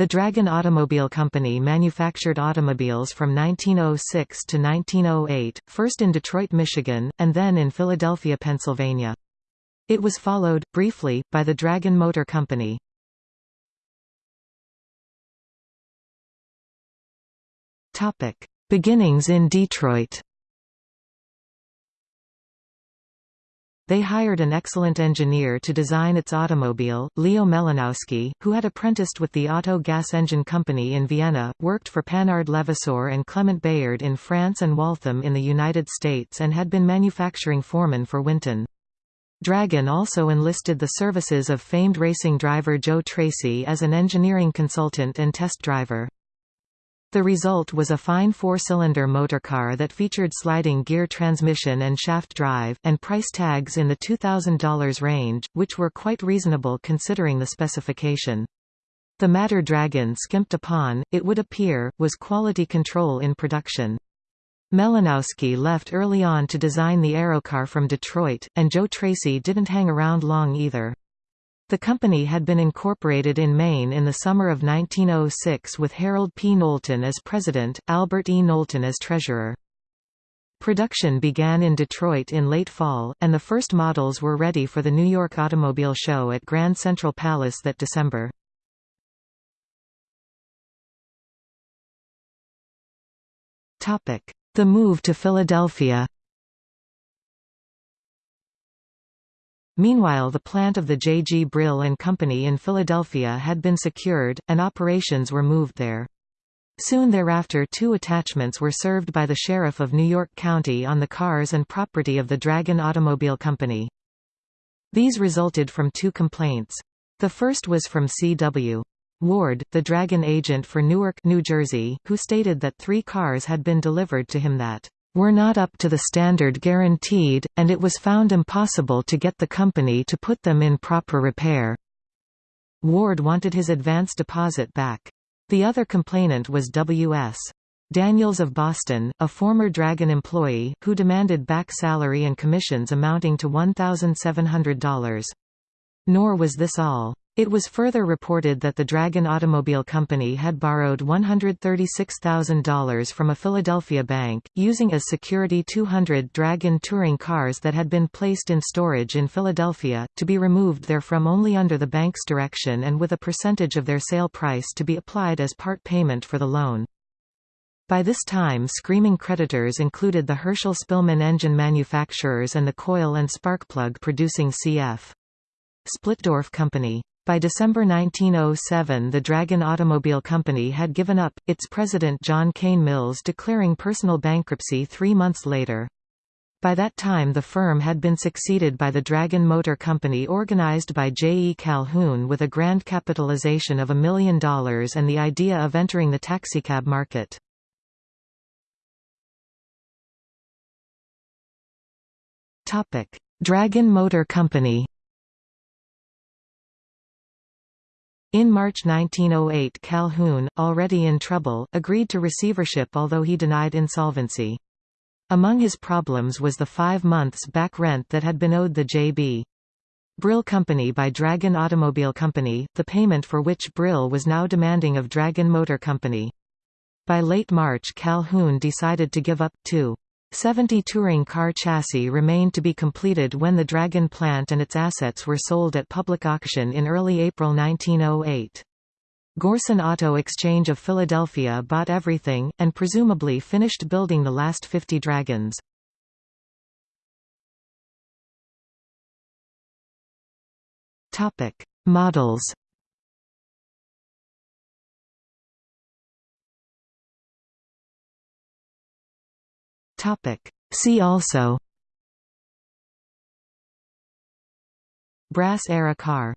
The Dragon Automobile Company manufactured automobiles from 1906 to 1908, first in Detroit, Michigan, and then in Philadelphia, Pennsylvania. It was followed, briefly, by the Dragon Motor Company. Beginnings in Detroit They hired an excellent engineer to design its automobile, Leo Melanowski, who had apprenticed with the Otto Gas Engine Company in Vienna, worked for Panhard Levassor and Clement Bayard in France and Waltham in the United States and had been manufacturing foreman for Winton. Dragon also enlisted the services of famed racing driver Joe Tracy as an engineering consultant and test driver. The result was a fine four-cylinder motorcar that featured sliding gear transmission and shaft drive, and price tags in the $2,000 range, which were quite reasonable considering the specification. The matter Dragon skimped upon, it would appear, was quality control in production. Melanowski left early on to design the Aerocar from Detroit, and Joe Tracy didn't hang around long either. The company had been incorporated in Maine in the summer of 1906 with Harold P. Knowlton as president, Albert E. Knowlton as treasurer. Production began in Detroit in late fall, and the first models were ready for the New York Automobile Show at Grand Central Palace that December. The move to Philadelphia Meanwhile the plant of the J. G. Brill and Company in Philadelphia had been secured, and operations were moved there. Soon thereafter two attachments were served by the Sheriff of New York County on the cars and property of the Dragon Automobile Company. These resulted from two complaints. The first was from C.W. Ward, the Dragon agent for Newark, New Jersey, who stated that three cars had been delivered to him that were not up to the standard guaranteed, and it was found impossible to get the company to put them in proper repair. Ward wanted his advance deposit back. The other complainant was W.S. Daniels of Boston, a former Dragon employee, who demanded back salary and commissions amounting to $1,700. Nor was this all. It was further reported that the Dragon Automobile Company had borrowed $136,000 from a Philadelphia bank, using as security 200 Dragon touring cars that had been placed in storage in Philadelphia, to be removed therefrom only under the bank's direction and with a percentage of their sale price to be applied as part payment for the loan. By this time screaming creditors included the Herschell Spillman engine manufacturers and the coil and spark plug producing C.F. Splitdorf Company. By December 1907 the Dragon Automobile Company had given up, its president John Kane Mills declaring personal bankruptcy three months later. By that time the firm had been succeeded by the Dragon Motor Company organized by J. E. Calhoun with a grand capitalization of a million dollars and the idea of entering the taxicab market. Dragon Motor Company In March 1908 Calhoun, already in trouble, agreed to receivership although he denied insolvency. Among his problems was the five months back rent that had been owed the J.B. Brill Company by Dragon Automobile Company, the payment for which Brill was now demanding of Dragon Motor Company. By late March Calhoun decided to give up, too. 70 touring car chassis remained to be completed when the Dragon plant and its assets were sold at public auction in early April 1908. Gorson Auto Exchange of Philadelphia bought everything, and presumably finished building the last 50 Dragons. Models Topic. See also Brass era car